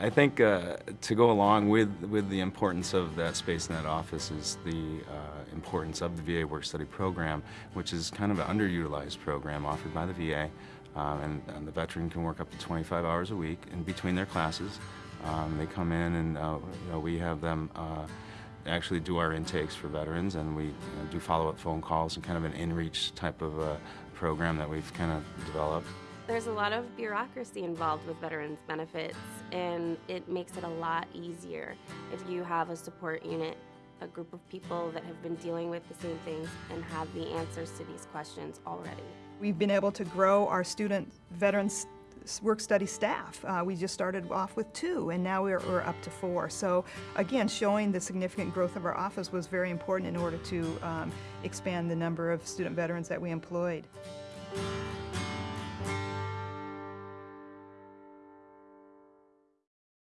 I think uh, to go along with, with the importance of that space in that office is the uh, importance of the VA work study program, which is kind of an underutilized program offered by the VA. Um, and, and the veteran can work up to 25 hours a week in between their classes. Um, they come in and uh, you know, we have them uh, actually do our intakes for veterans and we you know, do follow-up phone calls and kind of an in-reach type of uh, program that we've kind of developed. There's a lot of bureaucracy involved with veterans benefits, and it makes it a lot easier if you have a support unit, a group of people that have been dealing with the same things and have the answers to these questions already. We've been able to grow our student veterans work study staff. Uh, we just started off with two, and now we're, we're up to four. So again, showing the significant growth of our office was very important in order to um, expand the number of student veterans that we employed.